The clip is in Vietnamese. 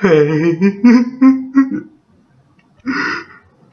pain.